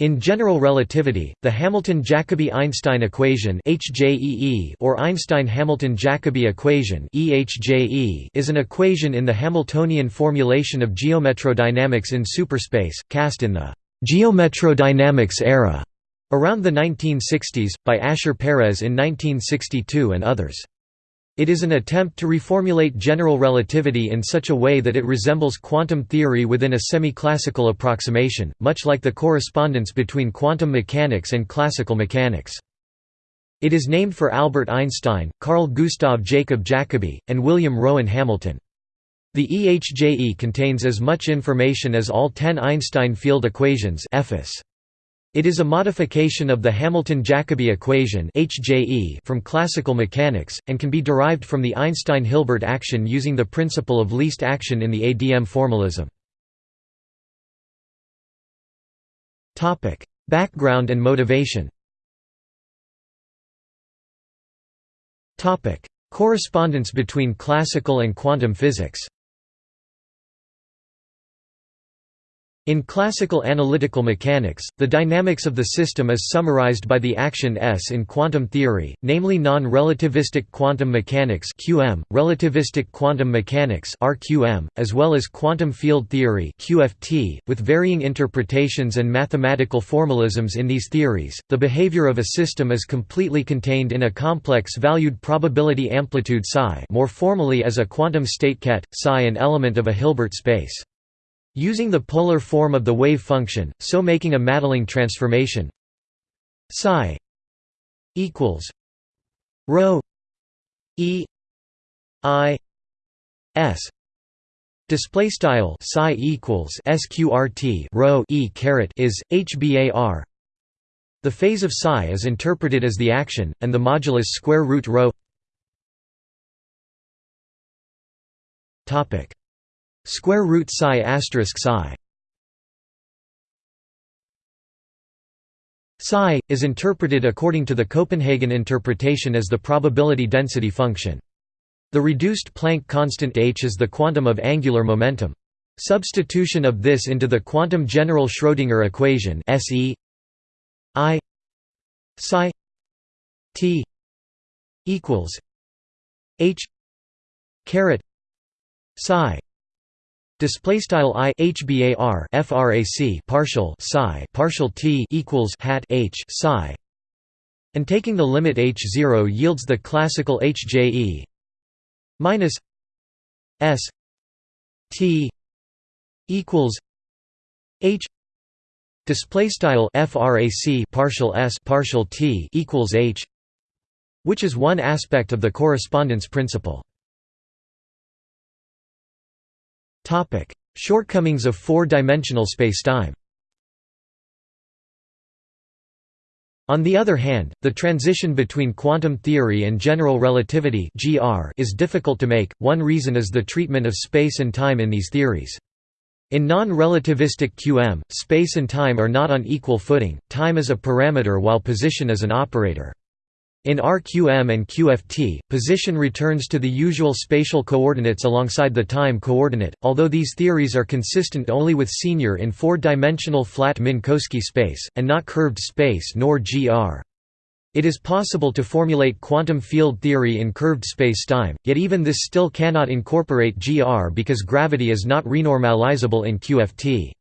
In general relativity, the Hamilton-Jacobi-Einstein equation or Einstein-Hamilton-Jacobi equation is an equation in the Hamiltonian formulation of geometrodynamics in superspace, cast in the «geometrodynamics era» around the 1960s, by Asher Peres in 1962 and others. It is an attempt to reformulate general relativity in such a way that it resembles quantum theory within a semi-classical approximation, much like the correspondence between quantum mechanics and classical mechanics. It is named for Albert Einstein, Carl Gustav Jacob Jacobi, and William Rowan Hamilton. The EHJE contains as much information as all ten Einstein field equations it is a modification of the Hamilton-Jacobi equation from classical mechanics, and can be derived from the Einstein-Hilbert action using the principle of least action in the ADM formalism. Background and motivation Correspondence between classical and quantum physics In classical analytical mechanics, the dynamics of the system is summarized by the action S in quantum theory, namely non-relativistic quantum mechanics (QM), relativistic quantum mechanics (RQM), as well as quantum field theory (QFT), with varying interpretations and mathematical formalisms in these theories. The behavior of a system is completely contained in a complex valued probability amplitude psi, more formally as a quantum state ket, psi an element of a Hilbert space. Using the polar form of the wave function, so making a Madelung transformation. Psi equals rho e i s. Display style psi equals sqrt rho e caret is hbar the phase of psi is interpreted as the action and the modulus square root rho. Topic Square root psi asterisk psi. Psi is interpreted according to the Copenhagen interpretation as the probability density function. The reduced Planck constant h is the quantum of angular momentum. Substitution of this into the quantum general Schrödinger equation SE I psi t equals h caret psi Display style i hbar frac partial psi partial t equals hat h psi, and taking the limit h zero yields the classical HJE minus s t equals h display style frac partial s partial t equals h, which is one aspect of the correspondence principle. Topic: Shortcomings of four-dimensional spacetime. On the other hand, the transition between quantum theory and general relativity (GR) is difficult to make. One reason is the treatment of space and time in these theories. In non-relativistic QM, space and time are not on equal footing. Time is a parameter while position is an operator. In RQM and QFT, position returns to the usual spatial coordinates alongside the time coordinate, although these theories are consistent only with senior in four-dimensional flat Minkowski space, and not curved space nor GR. It is possible to formulate quantum field theory in curved spacetime, yet even this still cannot incorporate GR because gravity is not renormalizable in QFT.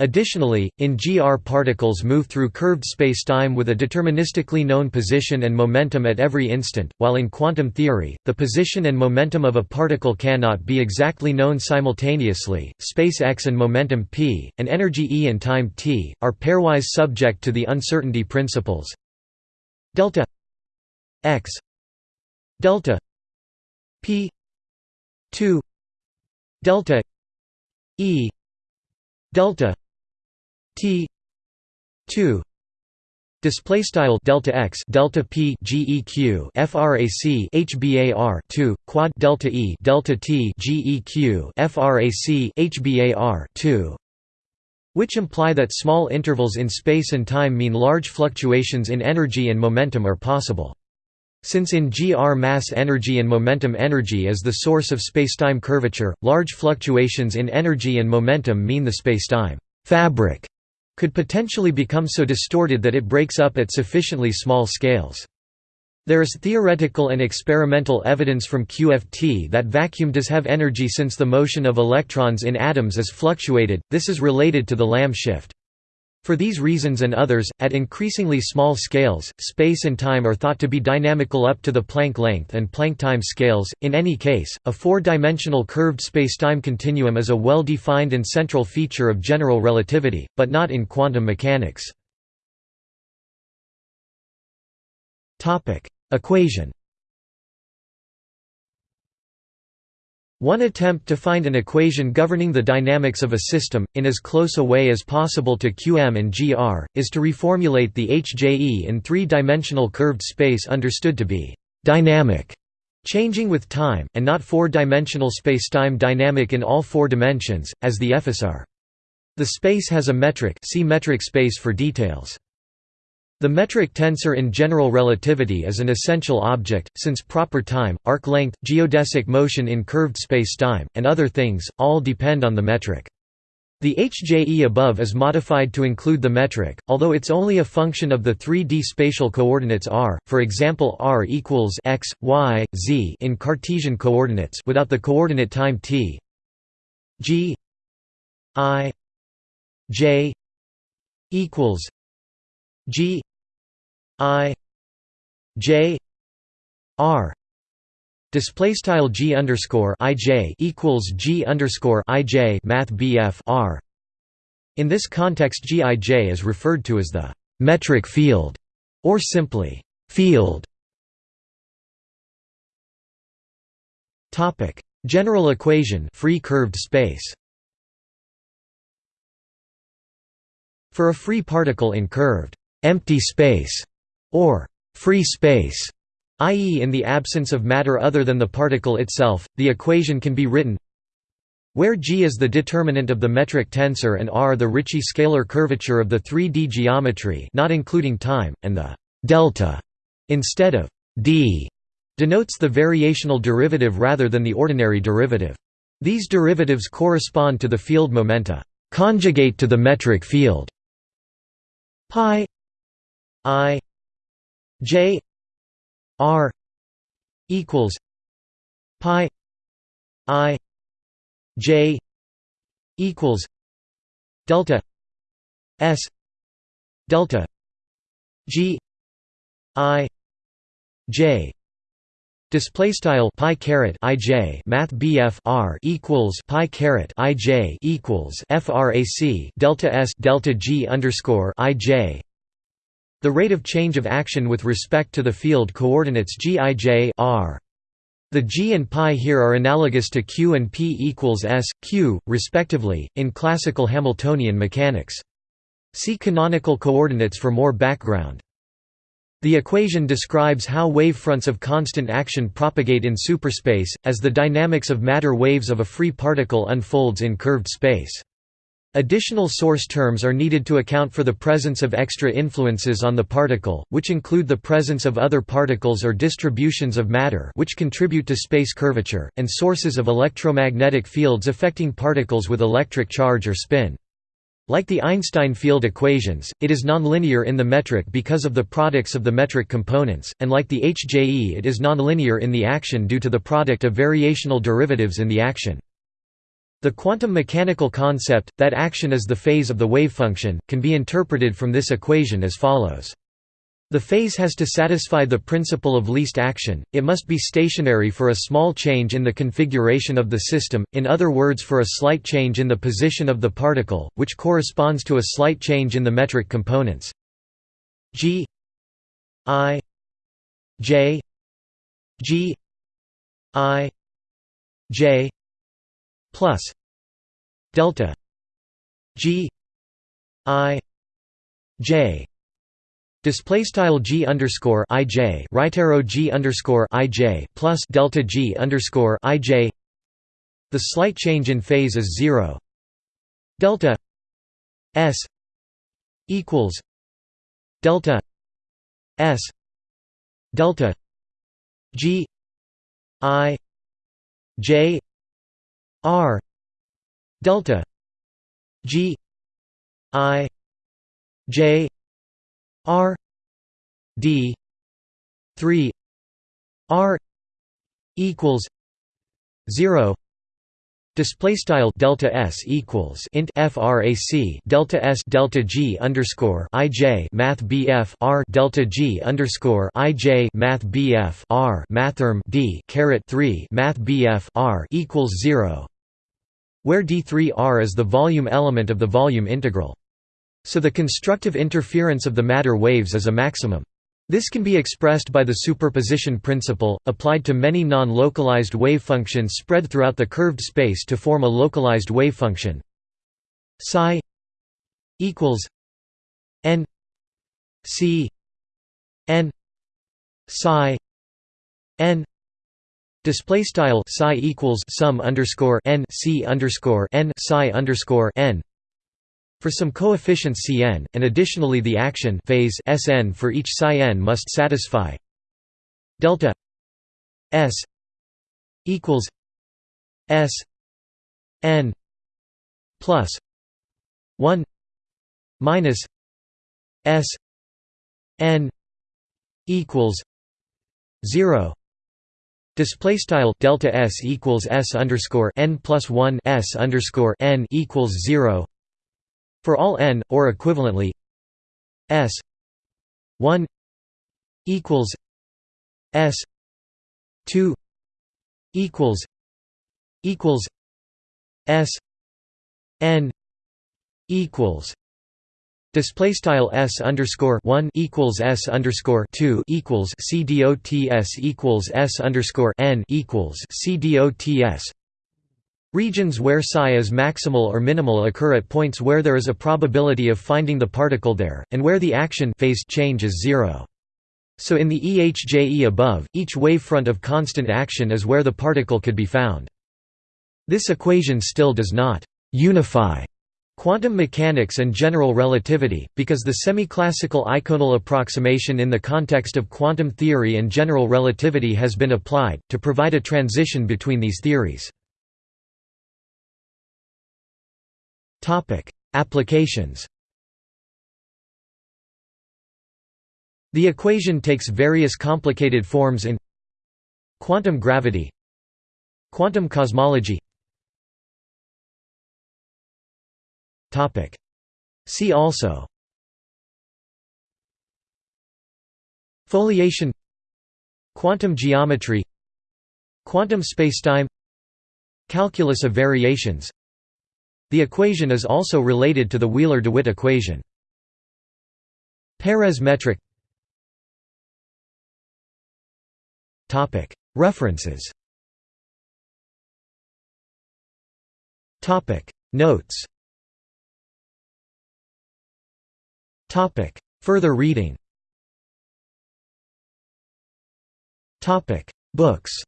Additionally, in GR particles move through curved spacetime with a deterministically known position and momentum at every instant, while in quantum theory, the position and momentum of a particle cannot be exactly known simultaneously. Space x and momentum p, and energy E and time t, are pairwise subject to the uncertainty principles. Delta x delta p 2 delta E delta T two display style delta x delta p geq frac hbar 2 quad delta e delta t geq frac hbar 2 which imply that small intervals in space and time mean large fluctuations in energy and momentum are possible. Since in GR mass energy and momentum energy is the source of spacetime curvature large fluctuations in energy and momentum mean the spacetime fabric could potentially become so distorted that it breaks up at sufficiently small scales. There is theoretical and experimental evidence from QFT that vacuum does have energy since the motion of electrons in atoms is fluctuated, this is related to the Lamb shift. For these reasons and others, at increasingly small scales, space and time are thought to be dynamical up to the Planck length and Planck time scales. In any case, a four-dimensional curved spacetime continuum is a well-defined and central feature of general relativity, but not in quantum mechanics. Topic: Equation One attempt to find an equation governing the dynamics of a system, in as close a way as possible to Qm and Gr, is to reformulate the HJE in three-dimensional curved space understood to be «dynamic» changing with time, and not four-dimensional spacetime dynamic in all four dimensions, as the FSR. The space has a metric see metric space for details. The metric tensor in general relativity is an essential object, since proper time, arc length, geodesic motion in curved spacetime, and other things, all depend on the metric. The HJE above is modified to include the metric, although it's only a function of the 3D spatial coordinates r, for example r equals x, y, z in Cartesian coordinates without the coordinate time t g i j equals g I J R. Display style G underscore IJ equals G underscore IJ math BF R. In this context GIJ is referred to as the metric field or simply field. Topic. General equation free curved space. For a free particle in curved empty space or free space, i.e. in the absence of matter other than the particle itself, the equation can be written where G is the determinant of the metric tensor and R the Ricci scalar curvature of the 3D geometry not including time, and the delta instead of d denotes the variational derivative rather than the ordinary derivative. These derivatives correspond to the field momenta conjugate to the metric field pi i J R equals pi I J equals delta S delta G I J. Display style pi caret ij math bf r equals pi caret ij equals frac delta s delta g underscore ij the rate of change of action with respect to the field coordinates gij r. The g and pi here are analogous to q and p equals s, q, respectively, in classical Hamiltonian mechanics. See canonical coordinates for more background. The equation describes how wavefronts of constant action propagate in superspace, as the dynamics of matter waves of a free particle unfolds in curved space. Additional source terms are needed to account for the presence of extra influences on the particle, which include the presence of other particles or distributions of matter which contribute to space curvature, and sources of electromagnetic fields affecting particles with electric charge or spin. Like the Einstein field equations, it is nonlinear in the metric because of the products of the metric components, and like the HJE it is nonlinear in the action due to the product of variational derivatives in the action. The quantum mechanical concept, that action is the phase of the wavefunction, can be interpreted from this equation as follows. The phase has to satisfy the principle of least action, it must be stationary for a small change in the configuration of the system, in other words for a slight change in the position of the particle, which corresponds to a slight change in the metric components g i j g i j plus delta G I J. Display style G underscore I J right arrow G underscore I J plus delta G underscore I J. The slight change in phase is zero. Delta S equals delta S delta G I J R delta G I J R D three R equals zero Display style delta s equals int frac delta s delta g underscore ij math bf r delta g underscore ij math bf r mathrm d caret three math bf r equals zero, where d3r is the volume element of the volume integral. So the constructive interference of the matter waves is a maximum. This can be expressed by the superposition principle, applied to many non-localized wave functions spread throughout the curved space to form a localized wave function. Psi equals n c n psi n display style psi equals sum underscore n c underscore n psi underscore n for some coefficients Cn, and additionally the action phase Sn for each psi n must satisfy delta S equals S n plus 1 minus S n equals 0 Display style delta s equals s underscore n plus one s underscore n equals zero for all n, or equivalently s 1 equals s 2 equals equals s n equals Display style s underscore one equals s underscore two equals c dots equals s underscore n equals c dots Regions where psi is maximal or minimal occur at points where there is a probability of finding the particle there, and where the action phase change is zero. So in the EHJE above, each wavefront of constant action is where the particle could be found. This equation still does not «unify» quantum mechanics and general relativity, because the semi-classical eikonal approximation in the context of quantum theory and general relativity has been applied, to provide a transition between these theories. Topic: Applications. The equation takes various complicated forms in quantum gravity, quantum cosmology. Topic: See also Foliation Quantum geometry Quantum spacetime Calculus of variations the equation is also related to the Wheeler-DeWitt equation. Peres metric. References. Notes. Further reading. Books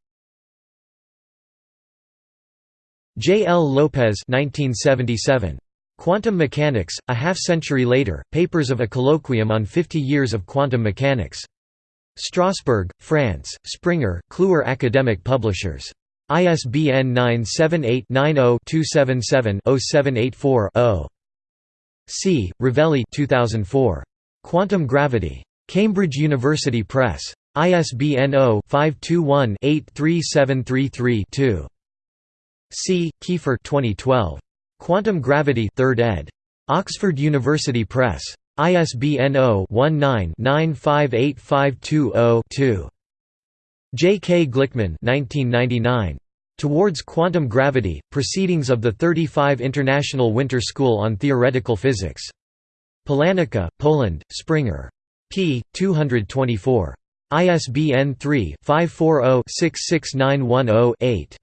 J. L. Lopes 1977. Quantum Mechanics, A Half-Century Later, Papers of a Colloquium on 50 Years of Quantum Mechanics. Strasbourg, France, Springer, Kluwer Academic Publishers. ISBN 978-90-277-0784-0. C. Rovelli 2004. Quantum Gravity. Cambridge University Press. ISBN 0-521-83733-2. C. Kiefer 2012. Quantum Gravity 3rd ed. Oxford University Press. ISBN 0-19-958520-2. J. K. Glickman 1999. Towards Quantum Gravity, Proceedings of the 35 International Winter School on Theoretical Physics. Polanica, Poland, Springer. p. 224. ISBN 3-540-66910-8.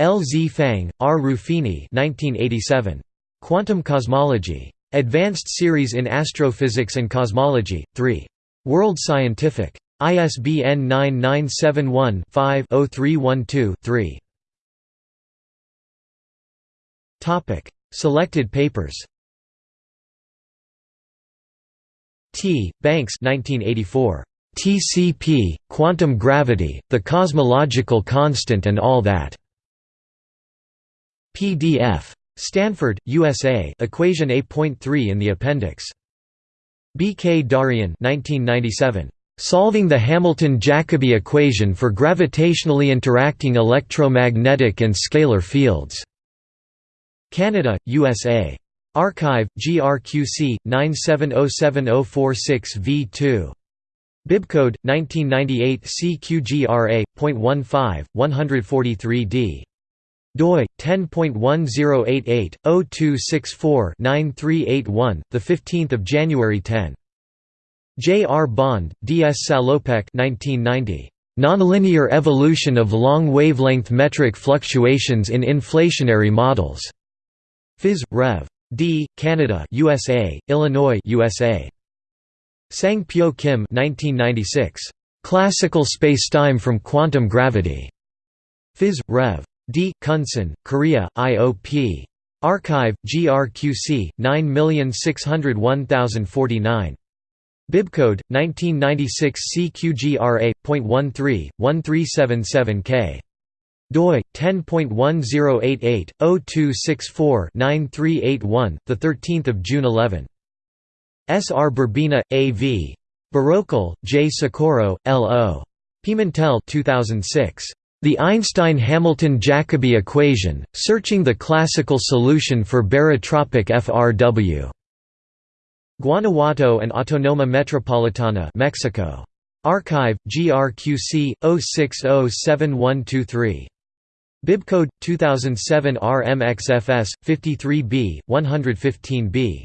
L. Z. Fang, R. Ruffini 1987. Quantum Cosmology. Advanced Series in Astrophysics and Cosmology, 3. World Scientific. ISBN 9971-5-0312-3. Selected papers T. Banks 1984. TCP, Quantum Gravity, The Cosmological Constant and All That. PDF. Stanford, USA Equation A.3 in the appendix. B. K. Darian 1997. Solving the Hamilton-Jacobi equation for gravitationally interacting electromagnetic and scalar fields. Canada, USA. Archive, GRQC, 9707046V2. Bibcode, 1998 CQGRA.15, 143d doi 10.1088/0264-9381 the 15th of January 10 J R Bond D S Salopek 1990 Nonlinear evolution of long wavelength metric fluctuations in inflationary models. Phys Rev. D Canada USA Illinois USA Sang Pyo Kim 1996 Classical spacetime from quantum gravity. Phys Rev D. Kunsan, Korea, IOP. Archive, GRQC, 9601049. Bibcode, 1996 CQGRA.13, 1377K. doi 10.1088/0264-9381 the 13th of June 11 S R Berbena, A V Berrocal J Socorro L O Pimentel 2006 the Einstein–Hamilton–Jacobi equation, searching the classical solution for barotropic FRW. Guanajuato and Autonoma Metropolitana Mexico. Archive, GRQC, 0607123. Bibcode, 2007 RMXFS, 53B, 115B.